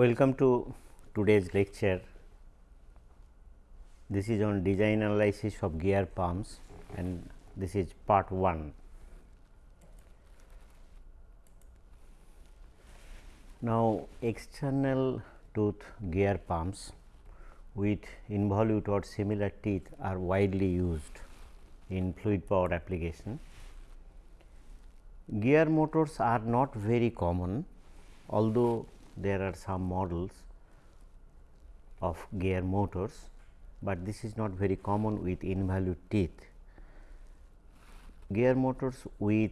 Welcome to today's lecture. This is on design analysis of gear pumps and this is part 1. Now, external tooth gear pumps with involute or similar teeth are widely used in fluid power application. Gear motors are not very common, although there are some models of gear motors, but this is not very common with involute teeth. Gear motors with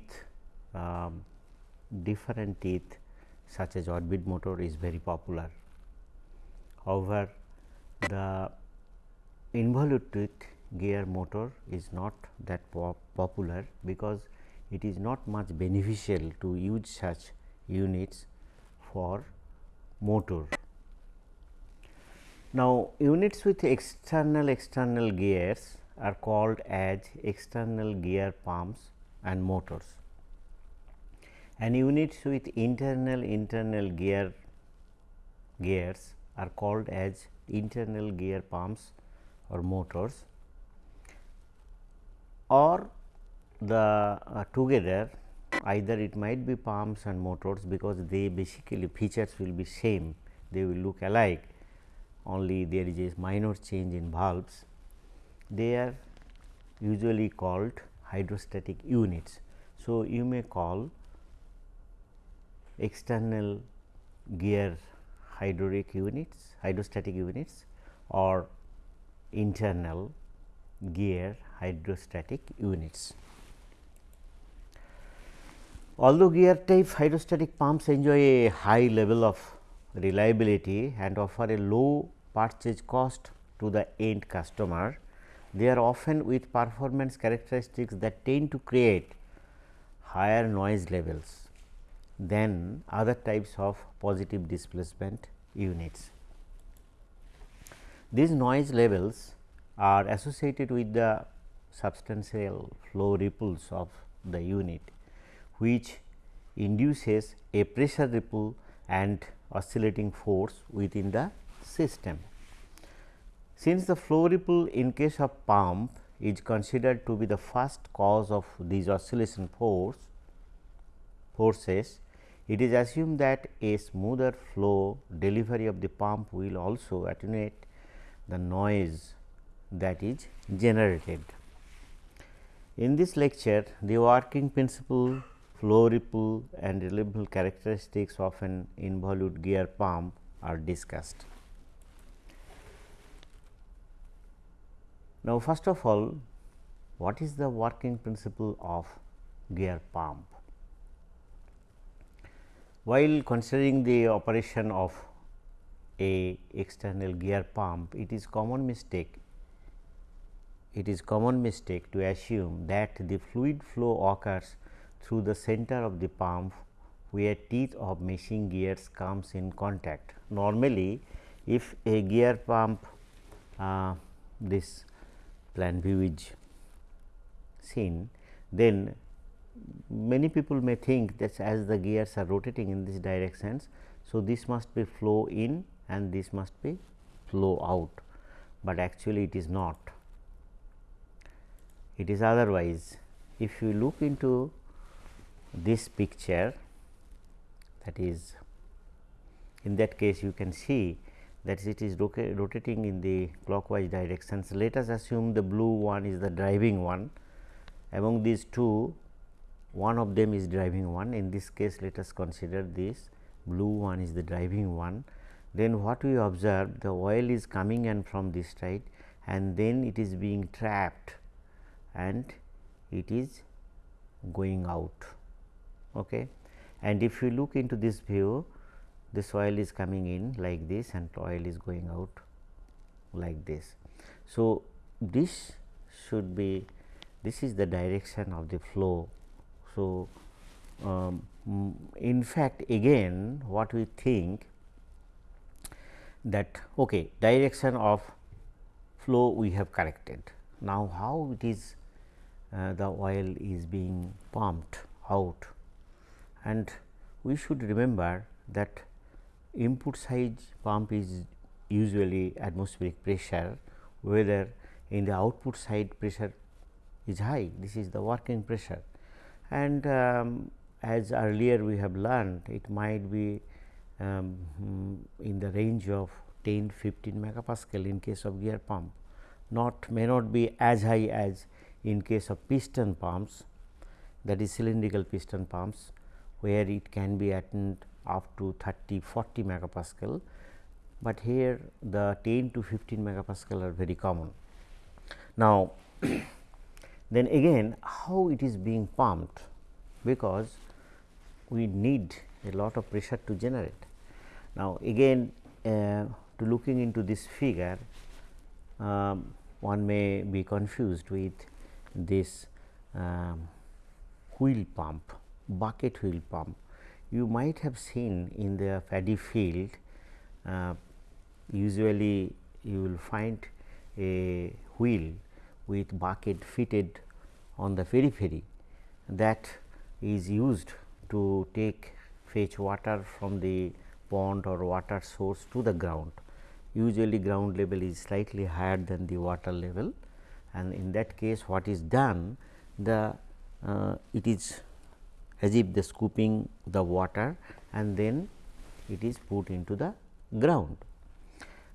um, different teeth such as orbit motor is very popular. However, the involute teeth gear motor is not that pop popular because it is not much beneficial to use such units for motor. Now, units with external external gears are called as external gear pumps and motors and units with internal internal gear gears are called as internal gear pumps or motors or the uh, together either it might be pumps and motors because they basically features will be same they will look alike only there is a minor change in valves they are usually called hydrostatic units. So, you may call external gear hydraulic units hydrostatic units or internal gear hydrostatic units. Although gear type hydrostatic pumps enjoy a high level of reliability and offer a low purchase cost to the end customer, they are often with performance characteristics that tend to create higher noise levels than other types of positive displacement units. These noise levels are associated with the substantial flow ripples of the unit which induces a pressure ripple and oscillating force within the system. Since the flow ripple in case of pump is considered to be the first cause of these oscillation force forces, it is assumed that a smoother flow delivery of the pump will also attenuate the noise that is generated. In this lecture, the working principle flow ripple and reliable characteristics of an involute gear pump are discussed. Now, first of all what is the working principle of gear pump? While considering the operation of a external gear pump, it is common mistake it is common mistake to assume that the fluid flow occurs through the center of the pump where teeth of meshing gears comes in contact. Normally, if a gear pump uh, this plan view is seen, then many people may think that as the gears are rotating in this directions. So, this must be flow in and this must be flow out, but actually it is not. It is otherwise. If you look into this picture that is in that case you can see that it is rotating in the clockwise directions. Let us assume the blue one is the driving one. Among these two one of them is driving one. In this case let us consider this blue one is the driving one. Then what we observe the oil is coming in from this side and then it is being trapped and it is going out okay. and if you look into this view this oil is coming in like this and oil is going out like this. So, this should be this is the direction of the flow. So, um, in fact, again what we think that okay, direction of flow we have corrected. Now, how it is uh, the oil is being pumped out and we should remember that input side pump is usually atmospheric pressure whether in the output side pressure is high this is the working pressure. And um, as earlier we have learned it might be um, in the range of 10 15 megapascal in case of gear pump not may not be as high as in case of piston pumps that is cylindrical piston pumps where it can be attained up to 30 40 megapascal, but here the 10 to 15 megapascal are very common. Now, then again how it is being pumped because we need a lot of pressure to generate. Now, again uh, to looking into this figure um, one may be confused with this um, wheel pump bucket wheel pump. You might have seen in the paddy field uh, usually you will find a wheel with bucket fitted on the periphery that is used to take fetch water from the pond or water source to the ground. Usually ground level is slightly higher than the water level and in that case what is done the uh, it is as if the scooping the water and then it is put into the ground.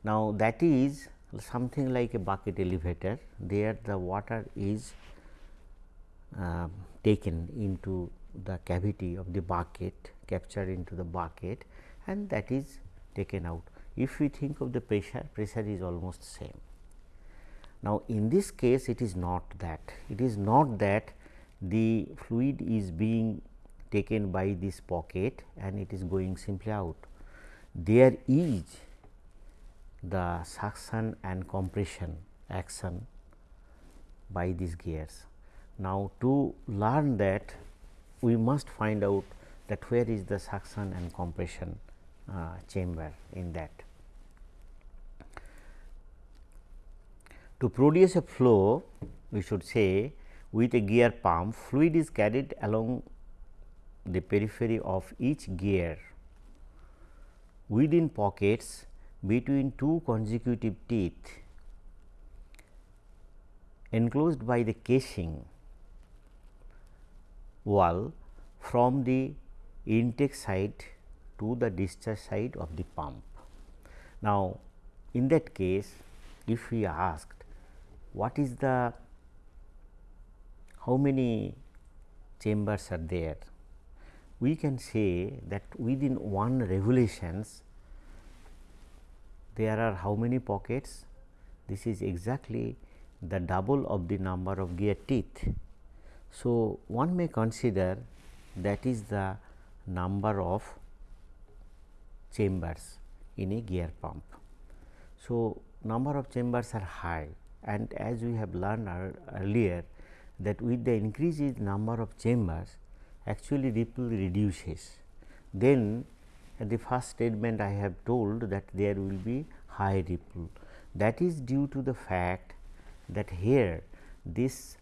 Now, that is something like a bucket elevator there the water is uh, taken into the cavity of the bucket captured into the bucket and that is taken out. If we think of the pressure, pressure is almost same. Now, in this case it is not that, it is not that the fluid is being taken by this pocket and it is going simply out. There is the suction and compression action by these gears. Now, to learn that we must find out that where is the suction and compression uh, chamber in that. To produce a flow we should say with a gear pump fluid is carried along the periphery of each gear within pockets between two consecutive teeth enclosed by the casing wall from the intake side to the discharge side of the pump. Now, in that case if we asked what is the how many chambers are there we can say that within one revolutions there are how many pockets this is exactly the double of the number of gear teeth. So, one may consider that is the number of chambers in a gear pump. So, number of chambers are high and as we have learned earlier that with the increased number of chambers actually ripple reduces. Then at the first statement I have told that there will be high ripple. That is due to the fact that here this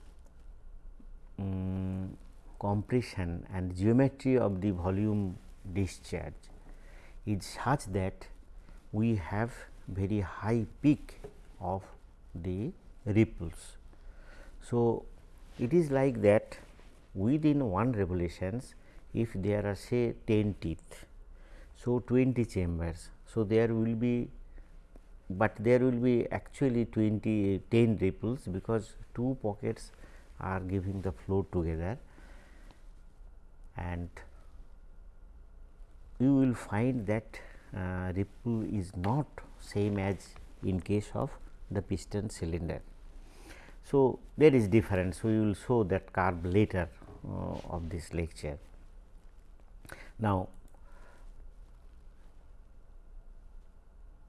um, compression and geometry of the volume discharge is such that we have very high peak of the ripples. So, it is like that within one revolutions if there are say 10 teeth. So, 20 chambers. So, there will be, but there will be actually 20 10 ripples because two pockets are giving the flow together and you will find that uh, ripple is not same as in case of the piston cylinder. So, there is difference we will show that curve later Uh, of this lecture. Now,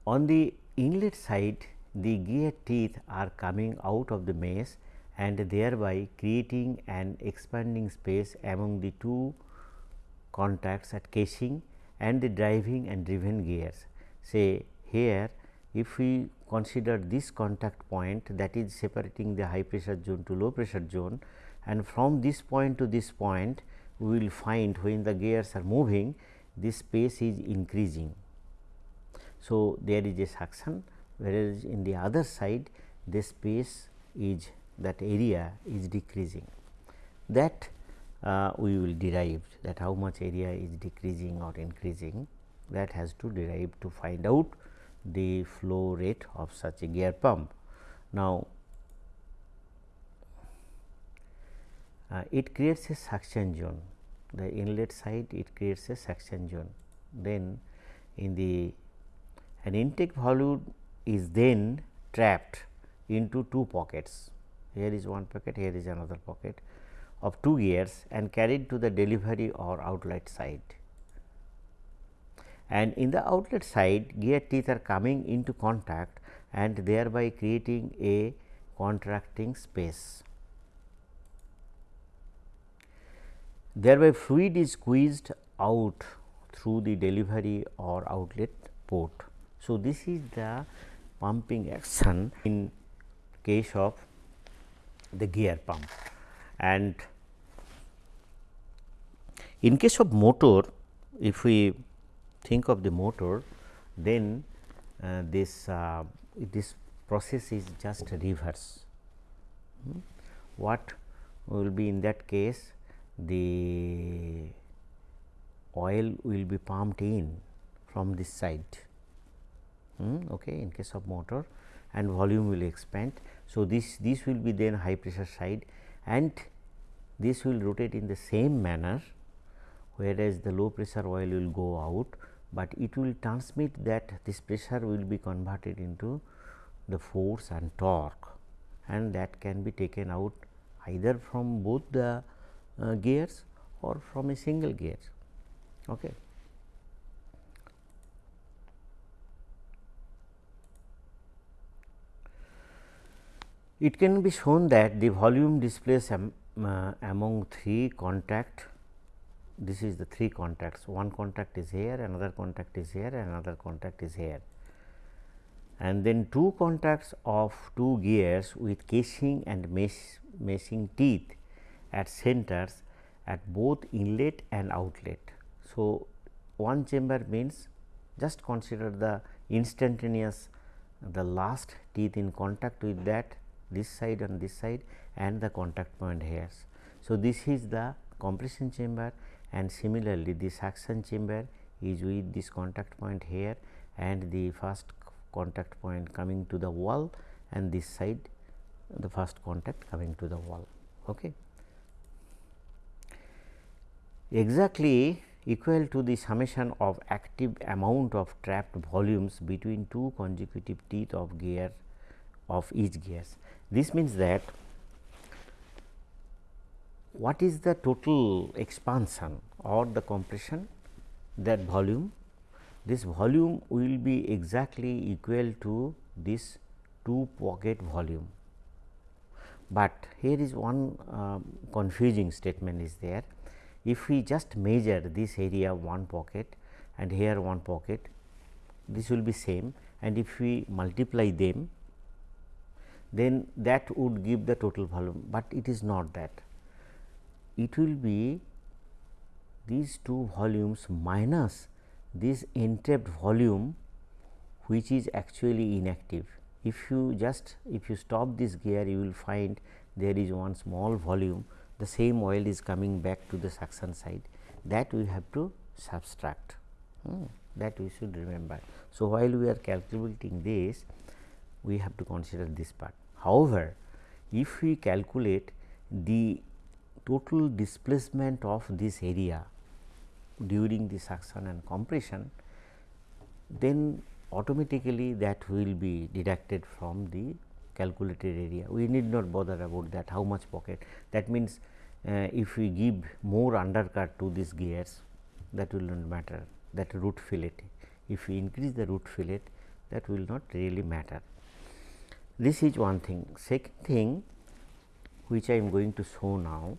on the inlet side the gear teeth are coming out of the mesh and thereby creating an expanding space among the two contacts at casing and the driving and driven gears. Say here if we consider this contact point that is separating the high pressure zone to low pressure zone and from this point to this point we will find when the gears are moving this space is increasing So, there is a suction whereas, in the other side this space is that area is decreasing that uh, we will derive that how much area is decreasing or increasing that has to derive to find out the flow rate of such a gear pump. Now, uh, it creates a suction zone the inlet side it creates a suction zone then in the an intake volume is then trapped into two pockets here is one pocket here is another pocket of two gears and carried to the delivery or outlet side. And in the outlet side gear teeth are coming into contact and thereby creating a contracting space. Thereby fluid is squeezed out through the delivery or outlet port. So, this is the pumping action in case of the gear pump and in case of motor, if we think of the motor, then uh, this uh, this process is just reverse. Hmm. What will be in that case? The oil will be pumped in from this side. Hmm. Okay, in case of motor, and volume will expand. So, this this will be then high pressure side and this will rotate in the same manner whereas the low pressure oil will go out, but it will transmit that this pressure will be converted into the force and torque and that can be taken out either from both the uh, gears or from a single gear. Okay. It can be shown that the volume displaced am, uh, among three contact this is the three contacts one contact is here another contact is here another contact is here and then two contacts of two gears with casing and mesh meshing teeth at centers at both inlet and outlet. So, one chamber means just consider the instantaneous the last teeth in contact with that this side and this side and the contact point hairs. So, this is the compression chamber and similarly the suction chamber is with this contact point here and the first contact point coming to the wall and this side the first contact coming to the wall. Okay. Exactly equal to the summation of active amount of trapped volumes between two consecutive teeth of gear of each gears. This means that what is the total expansion or the compression that volume this volume will be exactly equal to this two pocket volume. But here is one uh, confusing statement is there if we just measure this area one pocket and here one pocket this will be same and if we multiply them then that would give the total volume, but it is not that it will be these two volumes minus this entrapped volume which is actually inactive. If you just if you stop this gear you will find there is one small volume the same oil is coming back to the suction side that we have to subtract hmm, that we should remember. So, while we are calculating this we have to consider this part. However, if we calculate the total displacement of this area during the suction and compression, then automatically that will be deducted from the calculated area. We need not bother about that how much pocket. That means, uh, if we give more undercut to these gears that will not matter that root fillet. If we increase the root fillet that will not really matter. This is one thing. Second thing which I am going to show now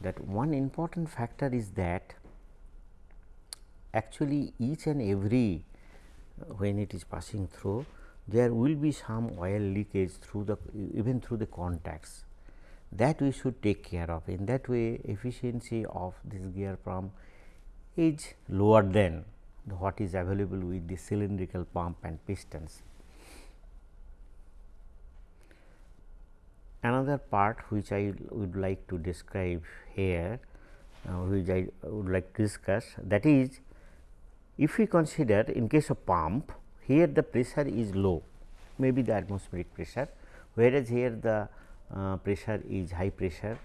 that one important factor is that actually each and every uh, when it is passing through there will be some oil leakage through the even through the contacts that we should take care of in that way efficiency of this gear pump is lower than what is available with the cylindrical pump and pistons. Another part which I would like to describe here, uh, which I would like to discuss that is if we consider in case of pump here the pressure is low maybe the atmospheric pressure whereas here the uh, pressure is high pressure.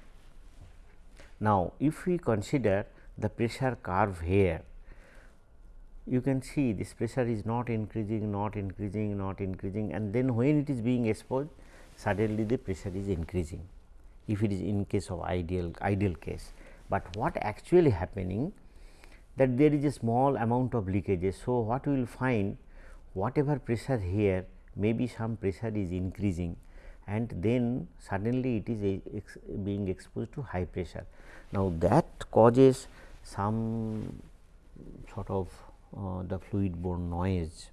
Now, if we consider the pressure curve here you can see this pressure is not increasing, not increasing, not increasing and then when it is being exposed suddenly the pressure is increasing if it is in case of ideal ideal case. But what actually happening that there is a small amount of leakages. So, what we will find whatever pressure here maybe some pressure is increasing and then suddenly it is ex being exposed to high pressure. Now, that causes some sort of uh, the fluid borne noise.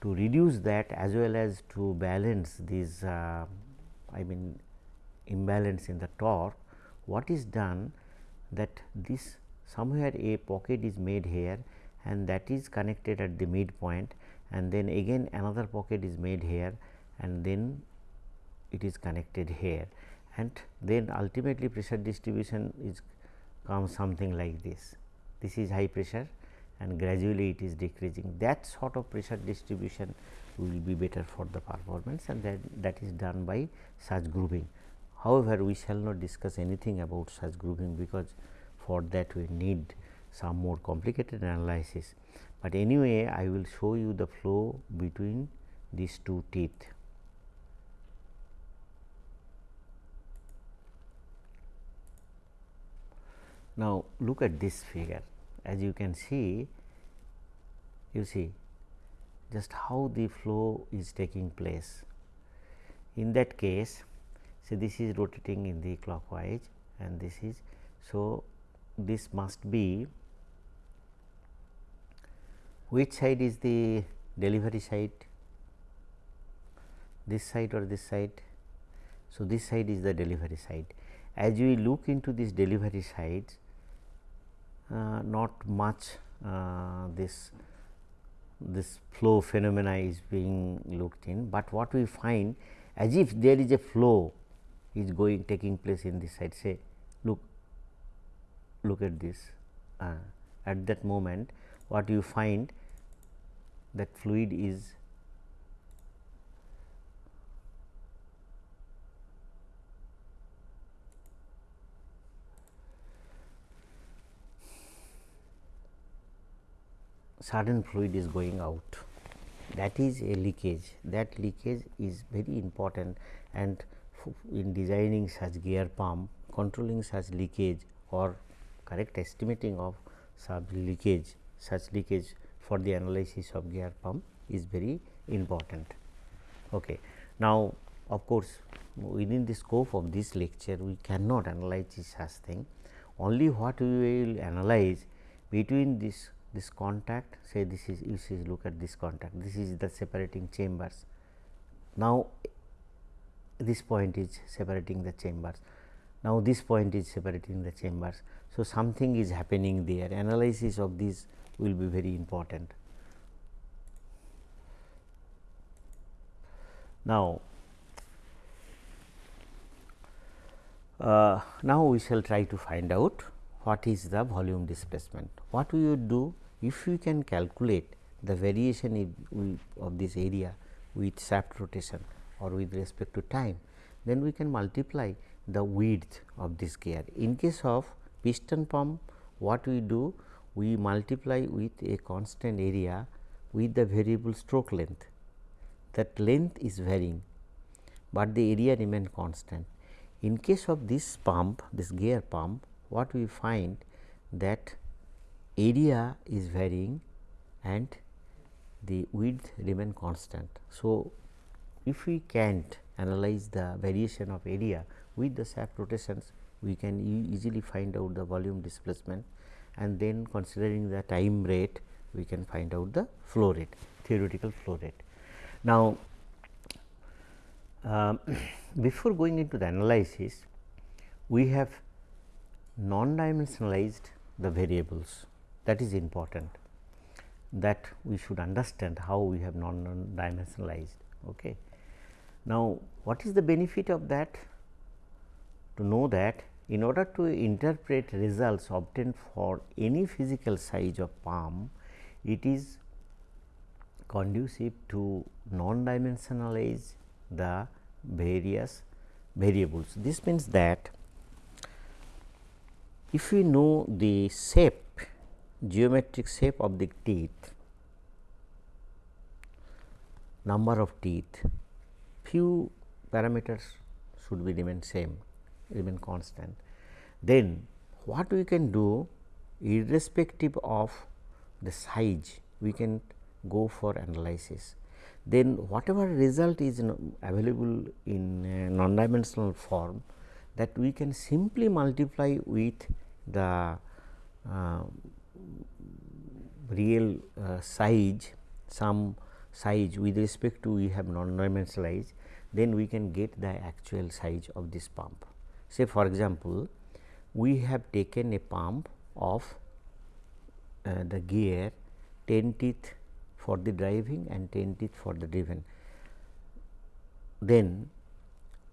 To reduce that as well as to balance this uh, I mean imbalance in the torque, what is done that this somewhere a pocket is made here and that is connected at the midpoint and then again another pocket is made here and then it is connected here and then ultimately pressure distribution is comes something like this. This is high pressure and gradually it is decreasing that sort of pressure distribution will be better for the performance and that that is done by such grooving. However, we shall not discuss anything about such grooving because for that we need some more complicated analysis, but anyway I will show you the flow between these two teeth. Now, look at this figure as you can see you see just how the flow is taking place. In that case, see this is rotating in the clockwise and this is so this must be which side is the delivery side this side or this side. So, this side is the delivery side. As we look into this delivery side, uh, not much uh, this this flow phenomena is being looked in, but what we find as if there is a flow is going taking place in this side say look look at this uh, at that moment what you find that fluid is sudden fluid is going out that is a leakage that leakage is very important and in designing such gear pump controlling such leakage or correct estimating of such leakage such leakage for the analysis of gear pump is very important. Okay. Now, of course, within the scope of this lecture we cannot analyze such thing only what we will analyze between this this contact say this is you see look at this contact this is the separating chambers. Now, this point is separating the chambers now, this point is separating the chambers. So, something is happening there analysis of this will be very important. Now, uh, now we shall try to find out what is the volume displacement. What we would do if we can calculate the variation of this area with shaft rotation or with respect to time, then we can multiply the width of this gear. In case of piston pump what we do we multiply with a constant area with the variable stroke length that length is varying, but the area remain constant. In case of this pump this gear pump what we find that area is varying and the width remain constant. So, if we can't analyze the variation of area with the shaft rotations we can e easily find out the volume displacement and then considering the time rate we can find out the flow rate theoretical flow rate. Now, um, before going into the analysis we have non dimensionalized the variables that is important. that we should understand how we have non dimensionalized. Okay. Now, what is the benefit of that? To know that in order to interpret results obtained for any physical size of palm, it is conducive to non dimensionalize the various variables. This means that if we know the shape geometric shape of the teeth, number of teeth, few parameters should be remain same remain constant. Then what we can do irrespective of the size we can go for analysis. Then whatever result is available in non dimensional form that we can simply multiply with the uh, real uh, size some size with respect to we have non dimensionalized then we can get the actual size of this pump. Say for example, we have taken a pump of uh, the gear 10 teeth for the driving and 10 teeth for the driven. Then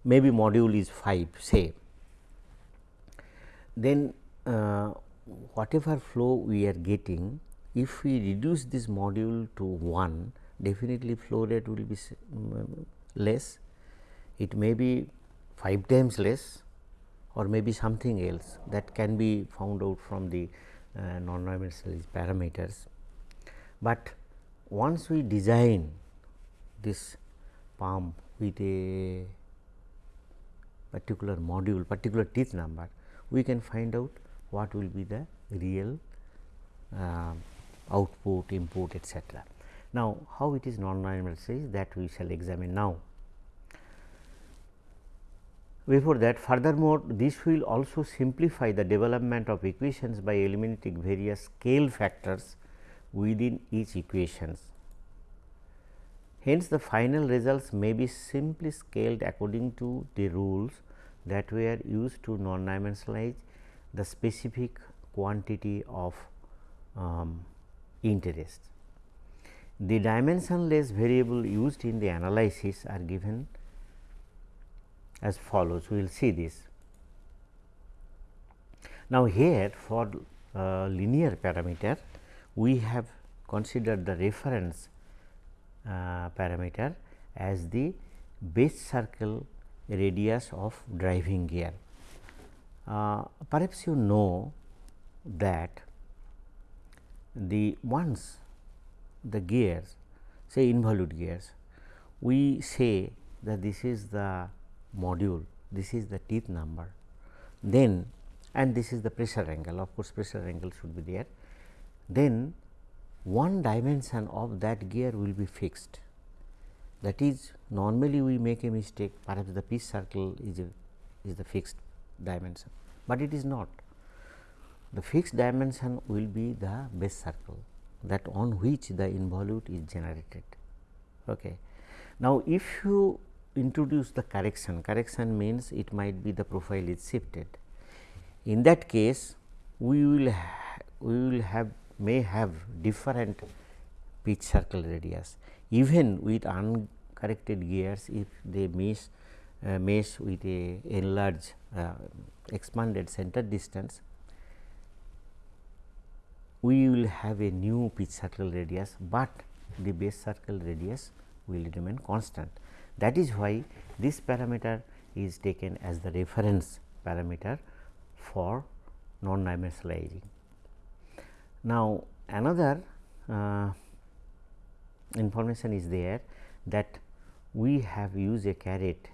maybe module is 5 say, then uh, whatever flow we are getting if we reduce this module to 1 definitely flow rate will be um, less it may be 5 times less or maybe something else that can be found out from the uh, non-dimensional parameters. But once we design this pump with a particular module particular teeth number we can find out what will be the real uh, output input etc. Now, how it is non-dimensional that we shall examine now. Before that furthermore, this will also simplify the development of equations by eliminating various scale factors within each equations. Hence, the final results may be simply scaled according to the rules that were used to non-dimensionalize the specific quantity of um, interest. The dimensionless variable used in the analysis are given as follows. We will see this. Now, here for uh, linear parameter, we have considered the reference uh, parameter as the base circle radius of driving gear. Uh, perhaps you know that the once the gears say involute gears, we say that this is the module, this is the teeth number, then and this is the pressure angle of course, pressure angle should be there. Then one dimension of that gear will be fixed that is normally we make a mistake perhaps the pitch circle is a is the fixed dimension, but it is not. The fixed dimension will be the base circle that on which the involute is generated. Okay. Now, if you introduce the correction, correction means it might be the profile is shifted. In that case, we will we will have may have different pitch circle radius even with uncorrected gears if they uh, mesh with a enlarged uh, expanded center distance we will have a new pitch circle radius, but the base circle radius will remain constant. That is why this parameter is taken as the reference parameter for non dimensionalizing. Now, another uh, information is there that we have used a caret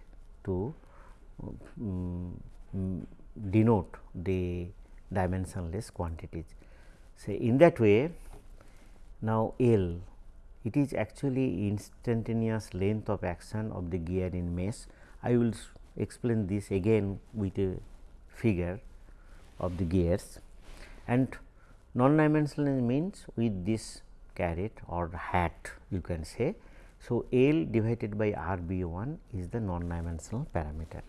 to um, denote the dimensionless quantities. So, in that way now L it is actually instantaneous length of action of the gear in mesh. I will explain this again with a figure of the gears and non-dimensional means with this caret or hat you can say. So, L divided by R B 1 is the non-dimensional parameter.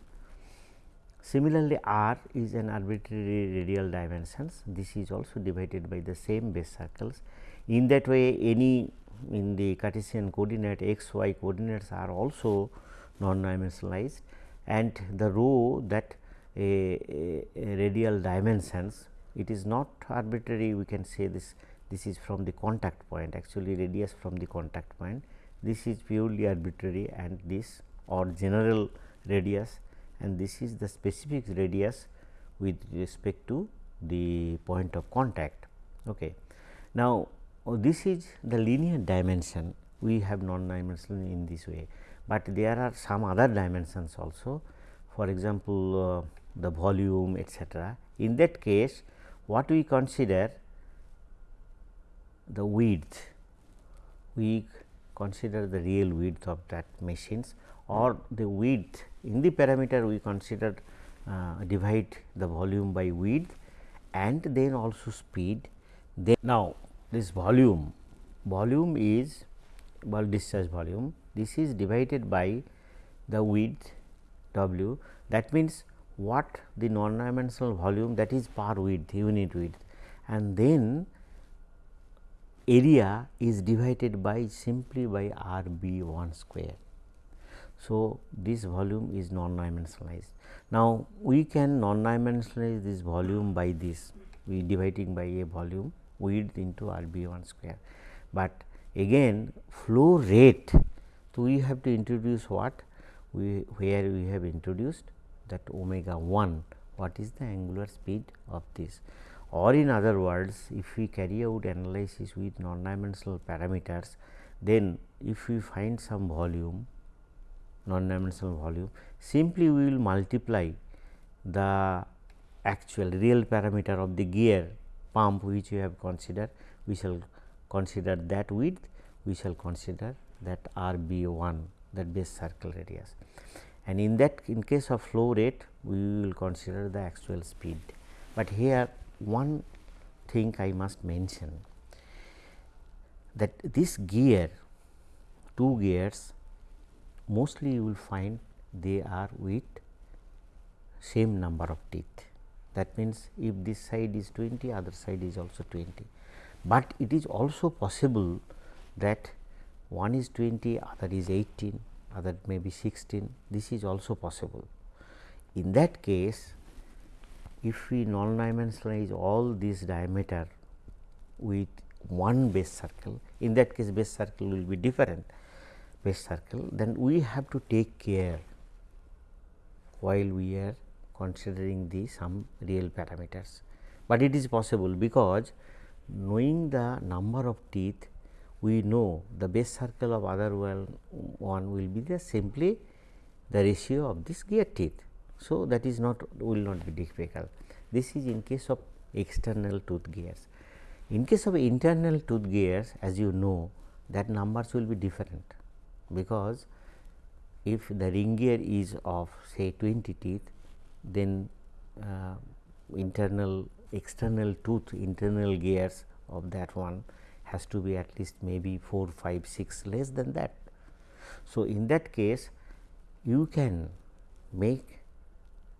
Similarly, r is an arbitrary radial dimensions. This is also divided by the same base circles. In that way any in the Cartesian coordinate x y coordinates are also non dimensionalized and the rho that a, a, a radial dimensions it is not arbitrary we can say this this is from the contact point actually radius from the contact point this is purely arbitrary and this or general radius and this is the specific radius with respect to the point of contact. Okay. Now, oh, this is the linear dimension we have non dimensional in this way, but there are some other dimensions also for example, uh, the volume etcetera. In that case what we consider the width, we consider the real width of that machines or the width in the parameter we consider uh, divide the volume by width and then also speed. Then now, this volume, volume is bulk discharge volume, this is divided by the width W that means what the non dimensional volume that is per width unit width and then area is divided by simply by R b 1 square. So, this volume is non dimensionalized. Now, we can non dimensionalize this volume by this we dividing by a volume width into R b 1 square, but again flow rate. So, we have to introduce what we where we have introduced that omega 1 what is the angular speed of this or in other words if we carry out analysis with non dimensional parameters then if we find some volume non dimensional volume simply we will multiply the actual real parameter of the gear pump which we have considered we shall consider that width we shall consider that R b 1 that base circle radius and in that in case of flow rate we will consider the actual speed. But here one thing I must mention that this gear two gears mostly you will find they are with same number of teeth. That means, if this side is 20 other side is also 20, but it is also possible that one is 20 other is 18 other may be 16 this is also possible. In that case if we non dimensionalize all this diameter with one base circle in that case base circle will be different base circle then we have to take care while we are considering the some real parameters, but it is possible because knowing the number of teeth we know the base circle of other one will be the simply the ratio of this gear teeth. So, that is not will not be difficult. This is in case of external tooth gears. In case of internal tooth gears as you know that numbers will be different because if the ring gear is of say 20 teeth then uh, internal external tooth internal gears of that one has to be at least maybe 4 5 6 less than that. So, in that case you can make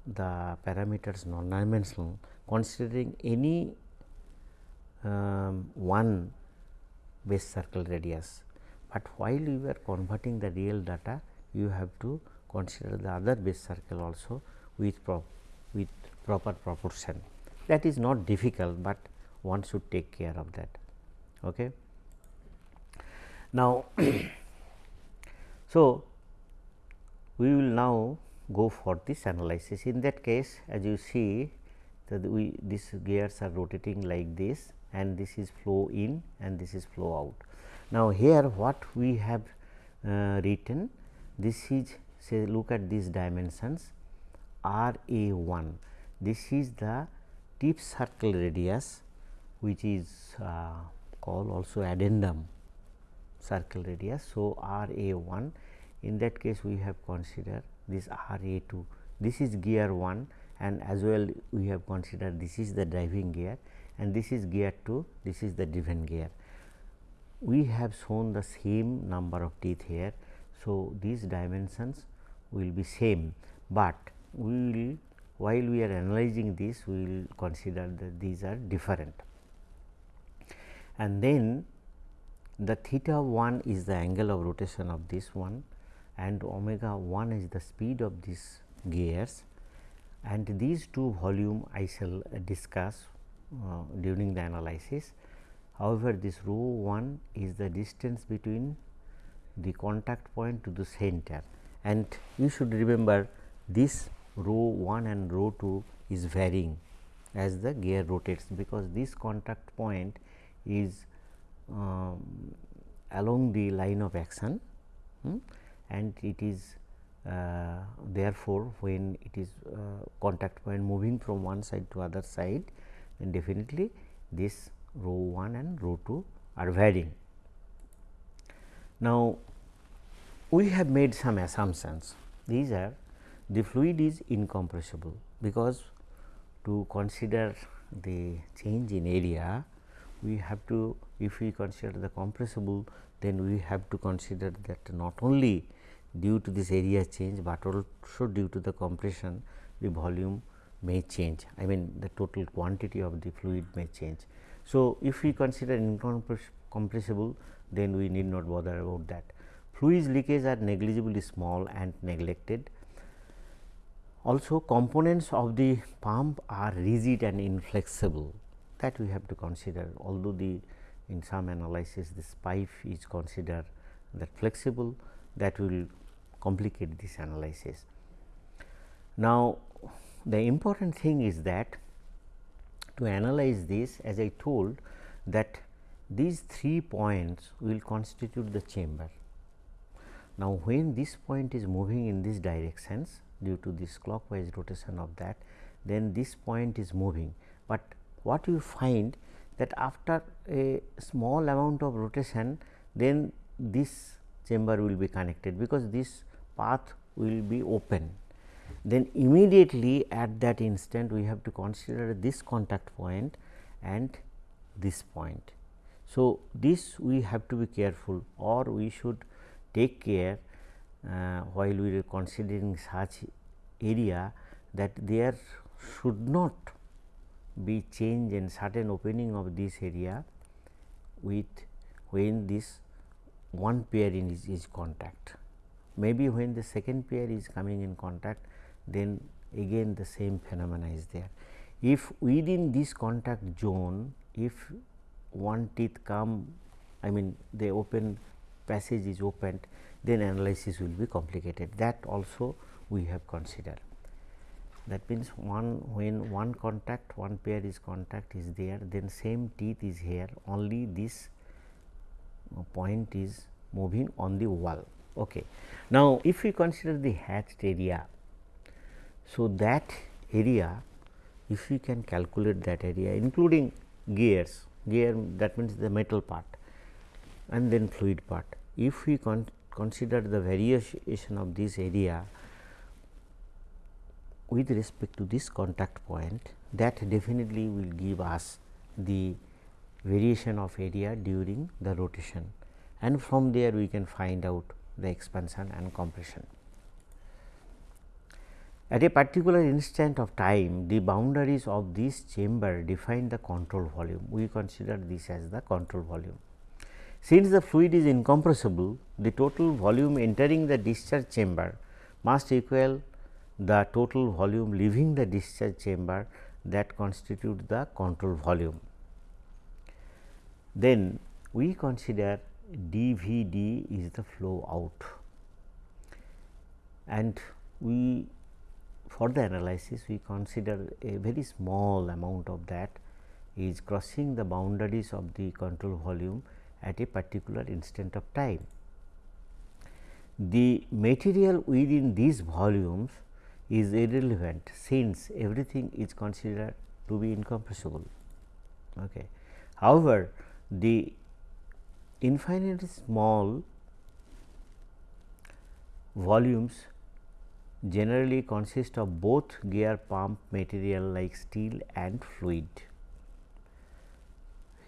the parameters non dimensional considering any um, one base circle radius but while you are converting the real data you have to consider the other base circle also with prop with proper proportion that is not difficult, but one should take care of that. Okay. Now, so we will now go for this analysis. In that case, as you see that we these gears are rotating like this and this is flow in and this is flow out. Now, here what we have uh, written this is say look at these dimensions R A 1 this is the tip circle radius which is uh, called also addendum circle radius. So, R A 1 in that case we have considered this R A 2 this is gear 1 and as well we have considered this is the driving gear and this is gear 2 this is the driven gear we have shown the same number of teeth here. So, these dimensions will be same, but we will while we are analyzing this we will consider that these are different. And then the theta 1 is the angle of rotation of this one and omega 1 is the speed of these gears and these two volume I shall discuss uh, during the analysis. However, this rho 1 is the distance between the contact point to the center and you should remember this rho 1 and rho 2 is varying as the gear rotates because this contact point is um, along the line of action hmm, and it is uh, therefore, when it is uh, contact point moving from one side to other side then definitely this rho 1 and rho 2 are varying. Now, we have made some assumptions these are the fluid is incompressible because to consider the change in area we have to if we consider the compressible then we have to consider that not only due to this area change, but also due to the compression the volume may change I mean the total quantity of the fluid may change. So, if we consider incompressible then we need not bother about that. Fluids leakage are negligibly small and neglected. Also components of the pump are rigid and inflexible that we have to consider although the in some analysis this pipe is considered that flexible that will complicate this analysis. Now, the important thing is that to analyze this as I told that these three points will constitute the chamber. Now, when this point is moving in these directions due to this clockwise rotation of that, then this point is moving, but what you find that after a small amount of rotation then this chamber will be connected because this path will be open. Then immediately at that instant we have to consider this contact point and this point. So, this we have to be careful or we should take care uh, while we are considering such area that there should not be change in certain opening of this area with when this one pair in is, is contact. Maybe when the second pair is coming in contact then again the same phenomena is there. If within this contact zone if one teeth come I mean the open passage is opened then analysis will be complicated that also we have considered. That means, one when one contact one pair is contact is there then same teeth is here only this point is moving on the wall. Okay. Now, if we consider the hatched area, so that area if we can calculate that area including gears, gear that means the metal part and then fluid part. If we con consider the variation of this area with respect to this contact point that definitely will give us the variation of area during the rotation and from there we can find out the expansion and compression. At a particular instant of time, the boundaries of this chamber define the control volume. We consider this as the control volume. Since the fluid is incompressible, the total volume entering the discharge chamber must equal the total volume leaving the discharge chamber that constitute the control volume. Then we consider dVd is the flow out and we for the analysis we consider a very small amount of that is crossing the boundaries of the control volume at a particular instant of time. The material within these volumes is irrelevant since everything is considered to be incompressible. Okay. However, the infinitely small volumes generally consist of both gear pump material like steel and fluid.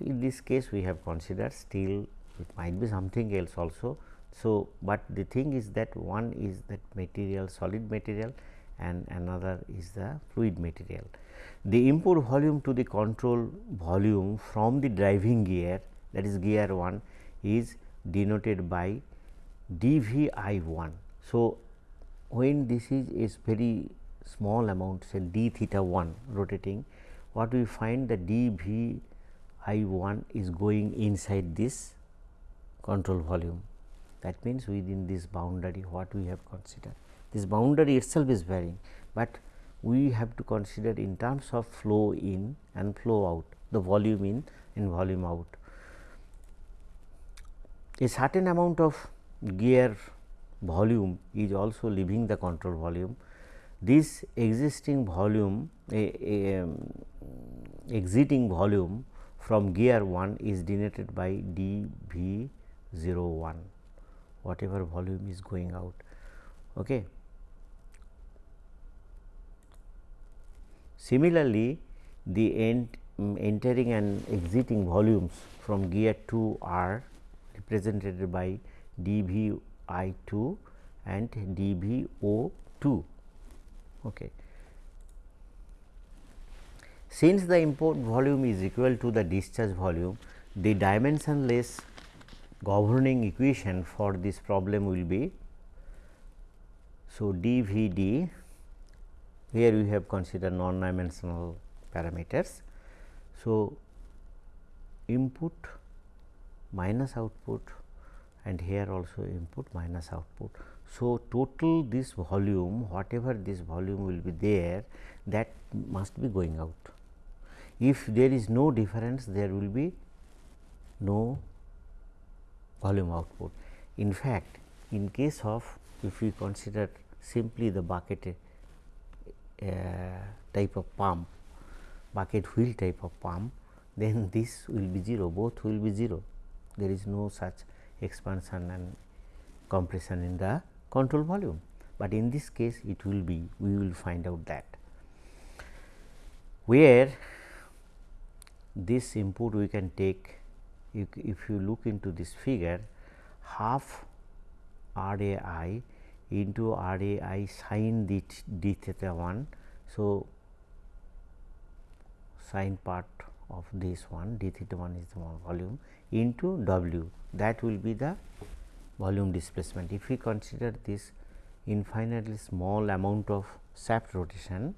In this case we have considered steel it might be something else also. So, but the thing is that one is that material solid material and another is the fluid material. The input volume to the control volume from the driving gear that is gear 1 is denoted by d v i 1. So, when this is is very small amount say d theta 1 rotating what we find the d v i 1 is going inside this control volume that means within this boundary what we have considered this boundary itself is varying, but we have to consider in terms of flow in and flow out the volume in and volume out. A certain amount of gear volume is also leaving the control volume. This existing volume a, a um, exiting volume from gear 1 is denoted by d v 0 1 whatever volume is going out. Okay. Similarly, the end, um, entering and exiting volumes from gear 2 are represented by d v i 2 and d v o 2. Okay. Since the import volume is equal to the discharge volume, the dimensionless governing equation for this problem will be so d v d here we have considered non dimensional parameters. So, input minus output and here also input minus output. So, total this volume whatever this volume will be there that must be going out. If there is no difference there will be no volume output. In fact, in case of if we consider simply the bucket uh, type of pump bucket wheel type of pump then this will be 0 both will be 0 there is no such expansion and compression in the control volume, but in this case it will be we will find out that. Where this input we can take if, you look into this figure half R A I into R A I sin d, d theta 1. So, sine part of this one d theta 1 is the volume into W that will be the volume displacement. If we consider this infinitely small amount of shaft rotation,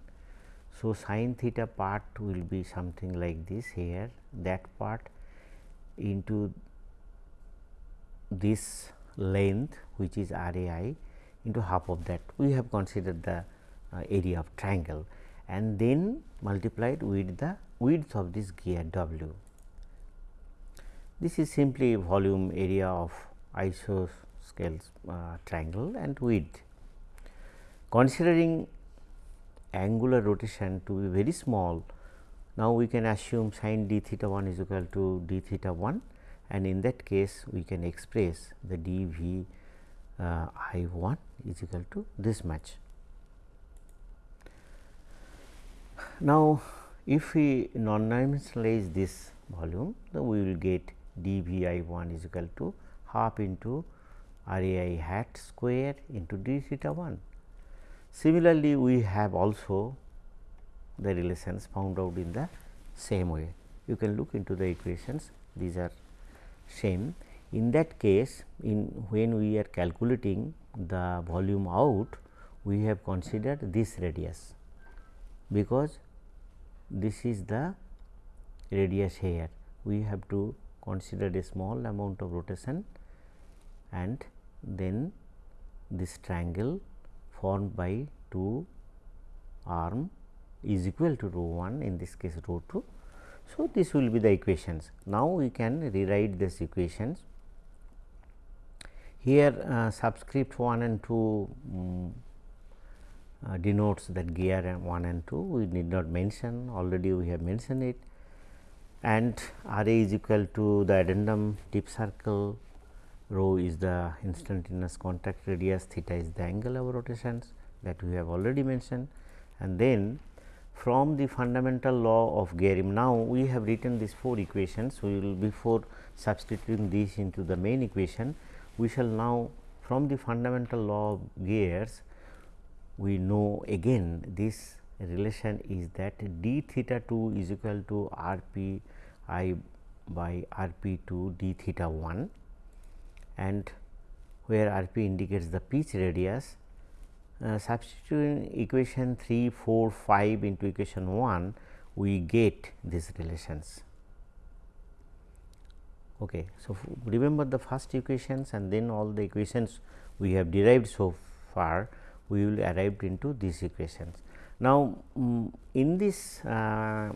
so sin theta part will be something like this here that part into this length which is R A I into half of that we have considered the uh, area of triangle and then multiplied with the width of this gear W. This is simply volume area of isosceles uh, triangle and width. Considering angular rotation to be very small, now we can assume sin d theta 1 is equal to d theta 1 and in that case we can express the d v uh, I 1 is equal to this much. Now, if we non-dimensionalize this volume, then we will get d v i 1 is equal to half into r a i hat square into d theta 1. Similarly, we have also the relations found out in the same way. You can look into the equations, these are same. In that case, in when we are calculating the volume out, we have considered this radius, because this is the radius here. We have to consider a small amount of rotation and then this triangle formed by two arm is equal to rho 1 in this case rho 2. So, this will be the equations. Now, we can rewrite these equations here uh, subscript 1 and 2 um, uh, denotes that gear 1 and 2 we need not mention already we have mentioned it and R A is equal to the addendum tip circle rho is the instantaneous contact radius theta is the angle of rotations that we have already mentioned. And then from the fundamental law of gearing now we have written these four equations. We will before substituting these into the main equation we shall now from the fundamental law of gears we know again this relation is that d theta 2 is equal to r p i by r p 2 d theta 1 and where r p indicates the pitch radius uh, substituting equation 3, 4, 5 into equation 1 we get these relations. Okay. So, remember the first equations and then all the equations we have derived so far we will arrive into these equations. Now, um, in this uh,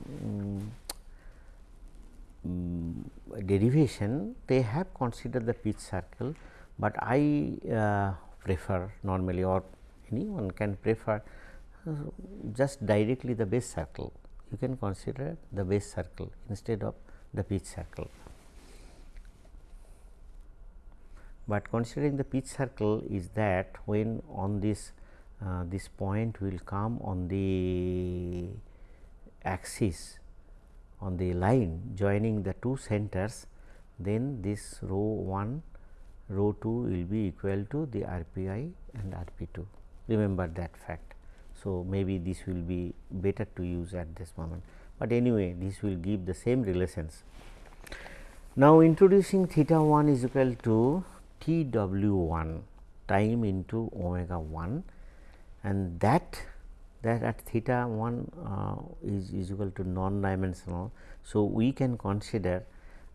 um, derivation they have considered the pitch circle, but I uh, prefer normally or anyone can prefer uh, just directly the base circle. You can consider the base circle instead of the pitch circle. But considering the pitch circle is that when on this uh, this point will come on the axis on the line joining the two centers then this rho 1 rho 2 will be equal to the RPI and RP2 remember that fact. So, maybe this will be better to use at this moment, but anyway this will give the same relations. Now, introducing theta 1 is equal to T w 1 time into omega 1 and that that at theta 1 uh, is, is equal to non dimensional. So, we can consider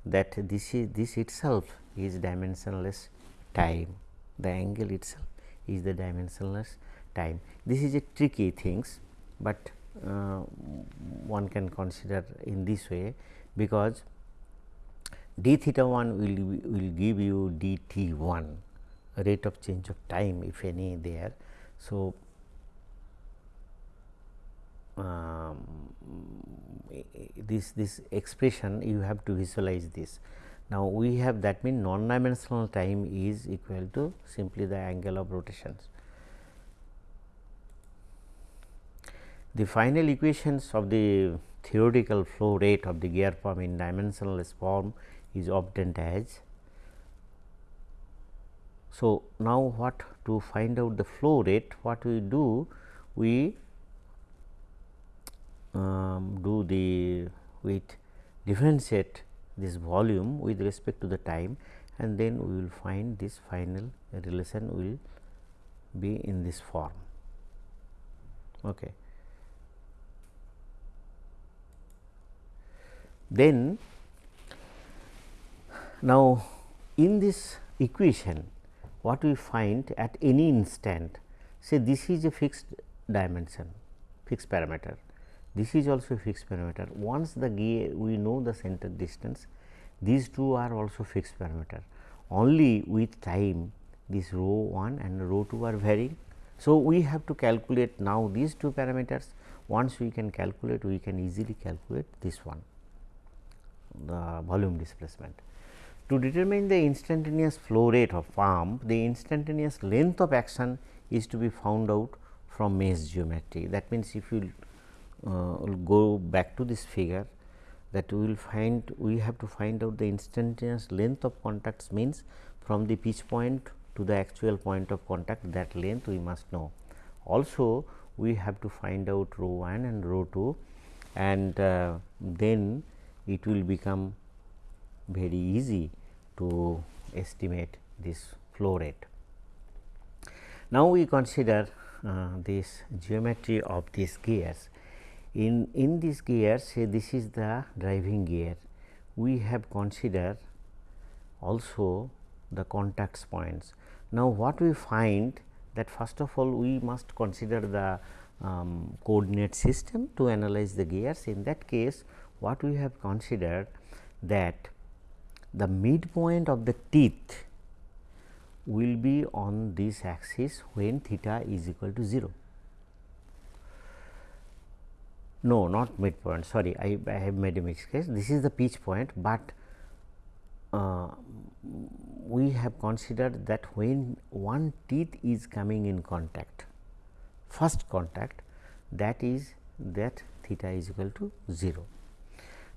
that this is this itself is dimensionless time the angle itself is the dimensionless time. This is a tricky things, but uh, one can consider in this way because d theta 1 will, will give you d t 1 rate of change of time if any there. So, Um, this this expression you have to visualize this. Now, we have that mean non dimensional time is equal to simply the angle of rotations. The final equations of the theoretical flow rate of the gear pump in dimensionless form is obtained as. So, now what to find out the flow rate what we do we um, do the with differentiate this volume with respect to the time and then we will find this final relation will be in this form. Okay. Then now, in this equation what we find at any instant say this is a fixed dimension fixed parameter this is also a fixed parameter once the we know the center distance these two are also fixed parameter only with time this rho 1 and rho 2 are varying. So, we have to calculate now these two parameters once we can calculate we can easily calculate this one the volume displacement. To determine the instantaneous flow rate of pump, the instantaneous length of action is to be found out from mesh geometry. That means, if you uh, go back to this figure that we will find we have to find out the instantaneous length of contacts means from the pitch point to the actual point of contact that length we must know. Also we have to find out rho 1 and rho 2 and uh, then it will become very easy to estimate this flow rate. Now, we consider uh, this geometry of these gears. In, in these gears say this is the driving gear, we have considered also the contacts points. Now, what we find that first of all we must consider the um, coordinate system to analyze the gears. In that case, what we have considered that the midpoint of the teeth will be on this axis when theta is equal to 0. No, not midpoint sorry I, I have made a mistake this is the pitch point, but uh, we have considered that when one teeth is coming in contact first contact that is that theta is equal to 0.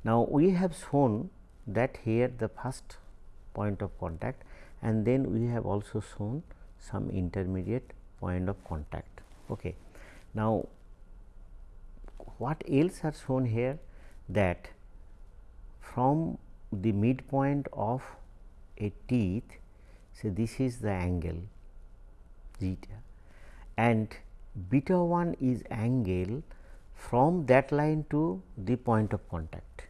Now, we have shown that here the first point of contact and then we have also shown some intermediate point of contact. Okay. Now, what else are shown here that from the midpoint of a teeth say this is the angle zeta and beta 1 is angle from that line to the point of contact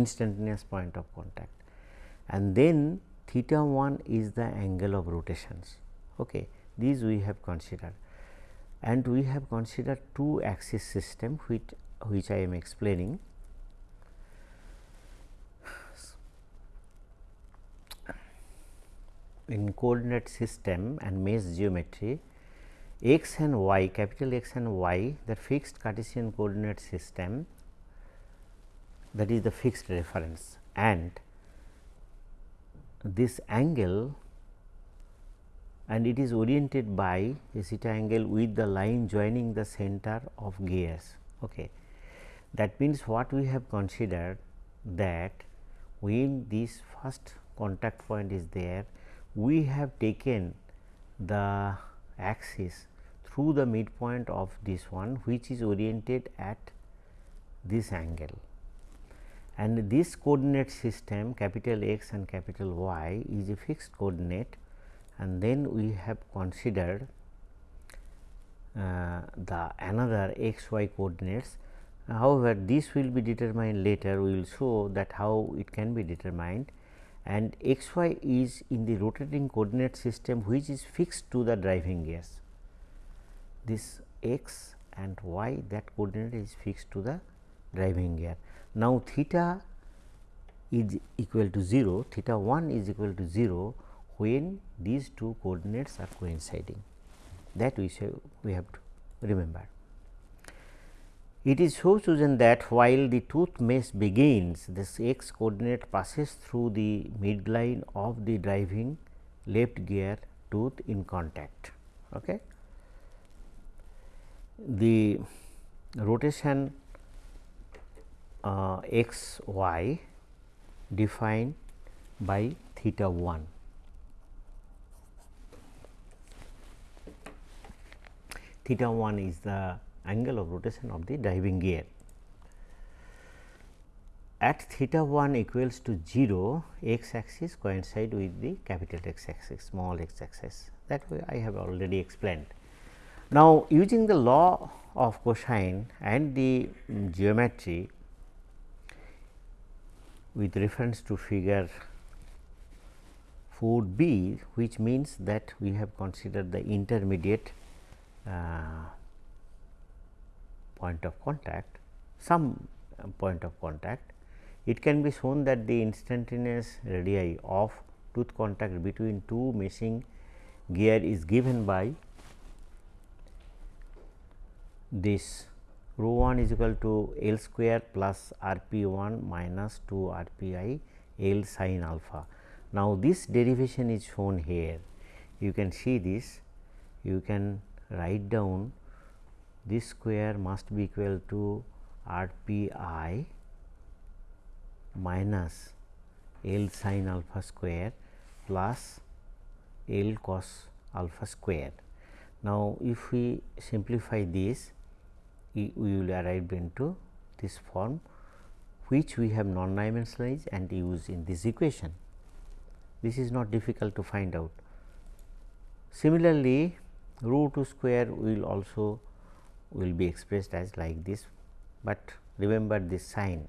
instantaneous point of contact and then theta 1 is the angle of rotations. Okay. These we have considered and we have considered two axis system which, which I am explaining. In coordinate system and mesh geometry, x and y capital X and y the fixed Cartesian coordinate system that is the fixed reference and this angle and it is oriented by a theta angle with the line joining the center of gears. Okay. That means, what we have considered that when this first contact point is there, we have taken the axis through the midpoint of this one which is oriented at this angle and this coordinate system capital X and capital Y is a fixed coordinate and then we have considered uh, the another x y coordinates. However, this will be determined later we will show that how it can be determined and x y is in the rotating coordinate system which is fixed to the driving gears. This x and y that coordinate is fixed to the driving gear. Now, theta is equal to 0, theta 1 is equal to 0 when these two coordinates are coinciding that we say we have to remember. It is so chosen that while the tooth mesh begins this x coordinate passes through the midline of the driving left gear tooth in contact. Okay. The rotation uh, x y defined by theta 1. Theta 1 is the angle of rotation of the driving gear. At theta 1 equals to 0, x axis coincide with the capital X axis, small x axis that way I have already explained. Now, using the law of cosine and the um, geometry, with reference to figure 4 b which means that we have considered the intermediate point of contact some uh, point of contact it can be shown that the instantaneous radii of tooth contact between two meshing gear is given by this rho 1 is equal to L square plus R p 1 minus 2 R p i L sin alpha. Now, this derivation is shown here you can see this you can write down this square must be equal to R p i minus L sin alpha square plus L cos alpha square. Now, if we simplify this we will arrive into this form which we have non dimensionalized and use in this equation. This is not difficult to find out. Similarly, rho 2 square will also will be expressed as like this, but remember this sign.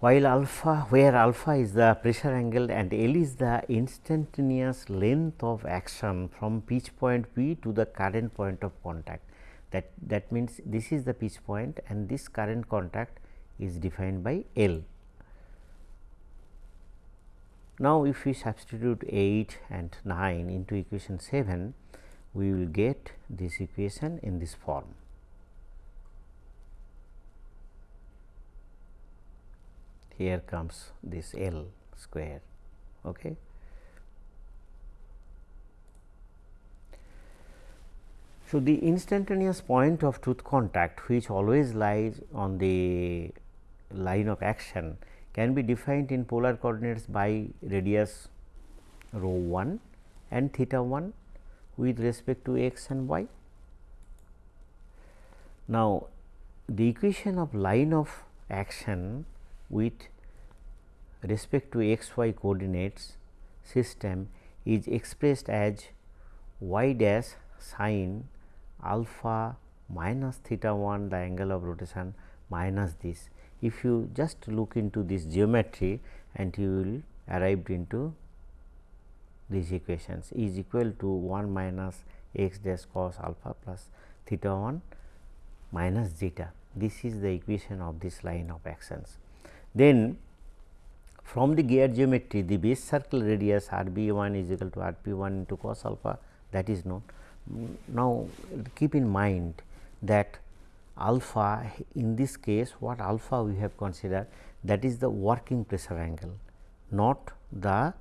While alpha where alpha is the pressure angle and L is the instantaneous length of action from pitch point P to the current point of contact that that means this is the pitch point and this current contact is defined by L. Now, if we substitute 8 and 9 into equation 7, we will get this equation in this form. Here comes this L square. Okay. So, the instantaneous point of tooth contact which always lies on the line of action can be defined in polar coordinates by radius rho 1 and theta 1 with respect to x and y. Now, the equation of line of action with respect to x y coordinates system is expressed as y dash sine alpha minus theta 1 the angle of rotation minus this. If you just look into this geometry and you will arrived into these equations is equal to 1 minus x dash cos alpha plus theta 1 minus zeta. This is the equation of this line of actions. Then from the gear geometry the base circle radius r b 1 is equal to r p 1 into cos alpha that is known. Now, keep in mind that alpha in this case what alpha we have considered that is the working pressure angle not the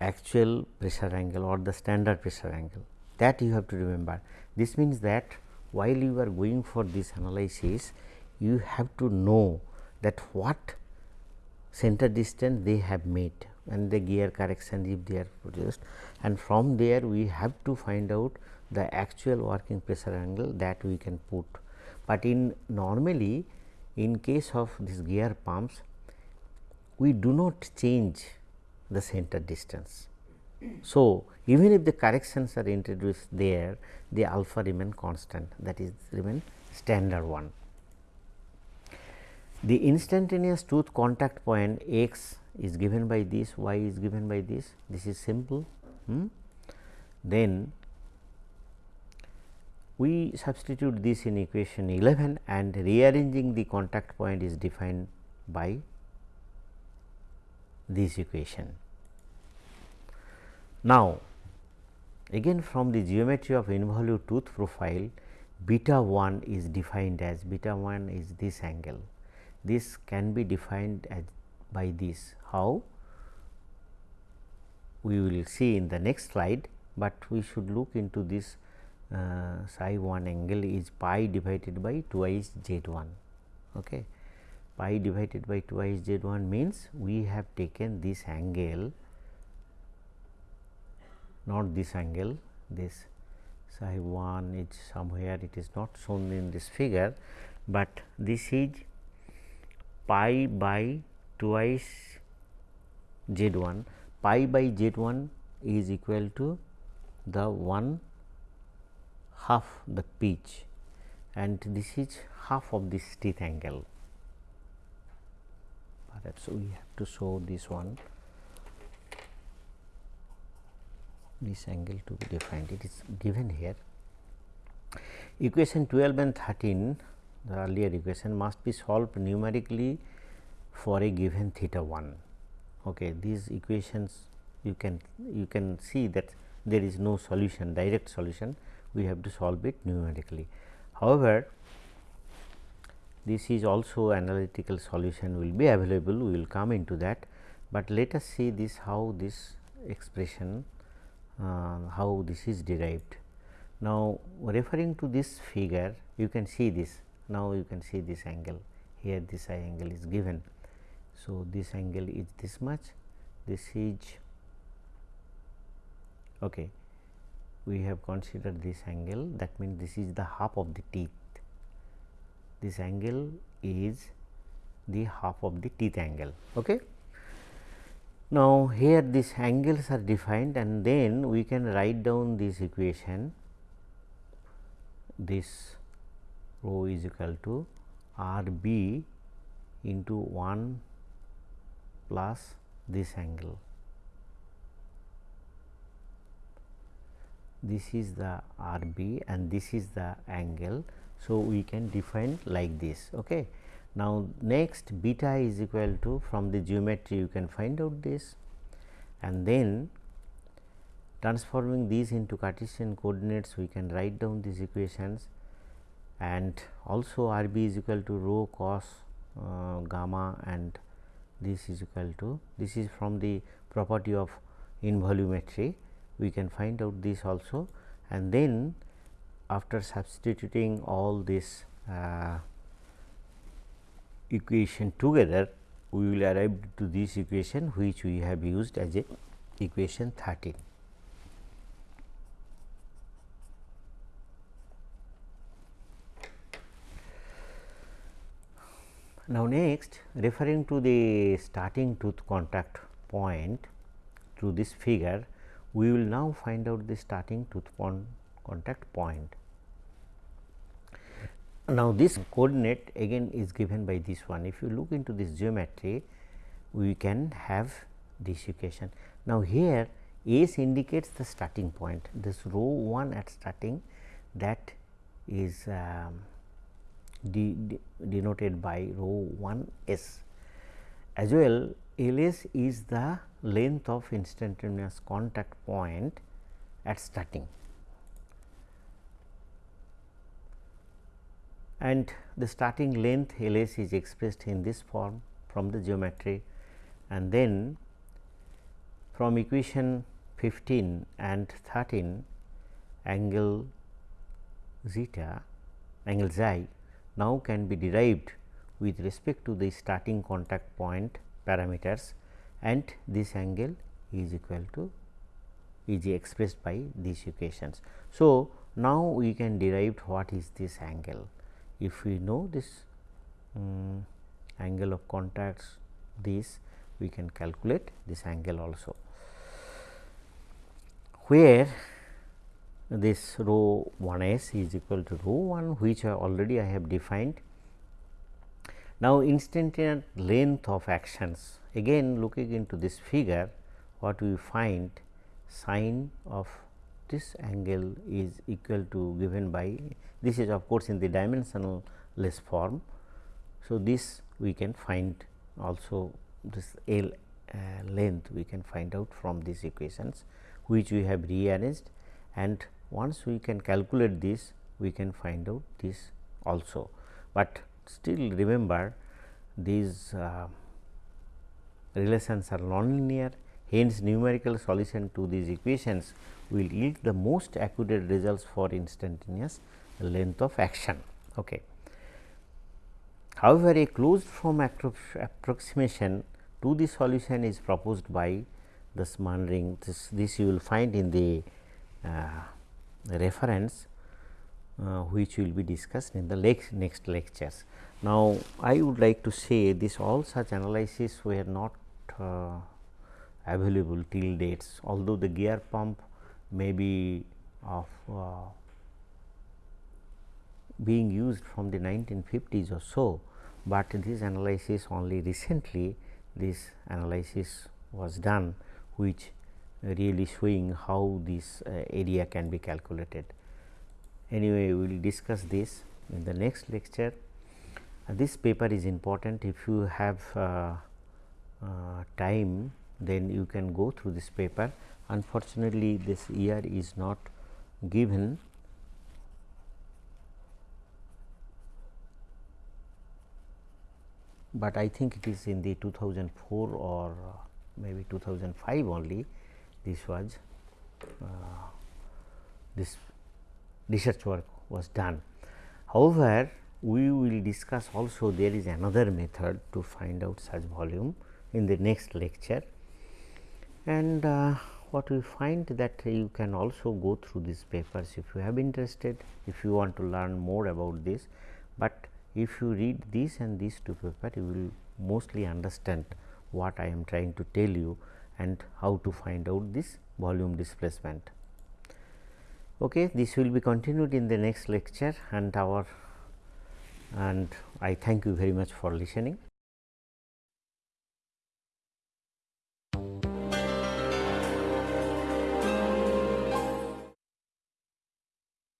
actual pressure angle or the standard pressure angle that you have to remember. This means that while you are going for this analysis you have to know that what center distance they have made and the gear correction if they are produced and from there we have to find out the actual working pressure angle that we can put. But in normally in case of this gear pumps we do not change the center distance. So, even if the corrections are introduced there the alpha remain constant that is remain standard one. The instantaneous tooth contact point x is given by this, y is given by this, this is simple. Hmm? Then we substitute this in equation 11 and rearranging the contact point is defined by this equation. Now, again from the geometry of involute tooth profile beta 1 is defined as beta 1 is this angle. This can be defined as by this how we will see in the next slide, but we should look into this uh, psi 1 angle is pi divided by twice z 1. Okay. Pi divided by twice z 1 means we have taken this angle not this angle this psi 1 is somewhere it is not shown in this figure, but this is pi by twice z 1 pi by z 1 is equal to the 1 half the pitch and this is half of this teeth angle perhaps we have to show this one this angle to be defined it is given here. Equation 12 and 13 the earlier equation must be solved numerically for a given theta 1. Okay. These equations you can you can see that there is no solution direct solution we have to solve it numerically. However, this is also analytical solution will be available we will come into that, but let us see this how this expression uh, how this is derived. Now, referring to this figure you can see this now you can see this angle here this I angle is given. So, this angle is this much this is okay. We have considered this angle that means this is the half of the teeth this angle is the half of the teeth angle. Okay. Now, here these angles are defined and then we can write down this equation this rho is equal to R b into 1 plus this angle. This is the R b and this is the angle. So, we can define like this. Okay. Now, next beta is equal to from the geometry you can find out this and then transforming these into Cartesian coordinates we can write down these equations and also R b is equal to rho cos uh, gamma and this is equal to this is from the property of involutometry we can find out this also and then after substituting all this uh, equation together we will arrive to this equation which we have used as a equation 13. Now, next referring to the starting tooth contact point through this figure, we will now find out the starting tooth contact point. Now, this coordinate again is given by this one. If you look into this geometry, we can have this equation. Now, here S indicates the starting point, this rho 1 at starting that is um, de de denoted by rho 1 S. As well L s is the length of instantaneous contact point at starting. and the starting length L s is expressed in this form from the geometry and then from equation 15 and 13 angle zeta angle xi now can be derived with respect to the starting contact point parameters and this angle is equal to is expressed by these equations. So, now we can derive what is this angle if we know this um, angle of contacts this we can calculate this angle also where this rho 1 s is equal to rho 1 which I already I have defined. Now, instantaneous length of actions again looking into this figure what we find sine of this angle is equal to given by this is of course, in the dimensional less form. So, this we can find also this L uh, length we can find out from these equations which we have rearranged and once we can calculate this we can find out this also, but still remember these uh, relations are nonlinear hence numerical solution to these equations will yield the most accurate results for instantaneous length of action. Okay. However, a closed form approximation to the solution is proposed by the Manring. This, this you will find in the uh, reference uh, which will be discussed in the next, lectures. Now, I would like to say this all such analysis were not available till dates, although the gear pump may be of uh, being used from the 1950s or so, but this analysis only recently this analysis was done which really showing how this uh, area can be calculated. Anyway, we will discuss this in the next lecture. Uh, this paper is important if you have uh, uh time then you can go through this paper. Unfortunately, this year is not given but I think it is in the 2004 or uh, maybe 2005 only this was uh, this research work was done. However, we will discuss also there is another method to find out such volume in the next lecture and uh, what we find that you can also go through these papers if you have interested if you want to learn more about this, but if you read this and these two papers you will mostly understand what I am trying to tell you and how to find out this volume displacement. Okay, this will be continued in the next lecture and our and I thank you very much for listening.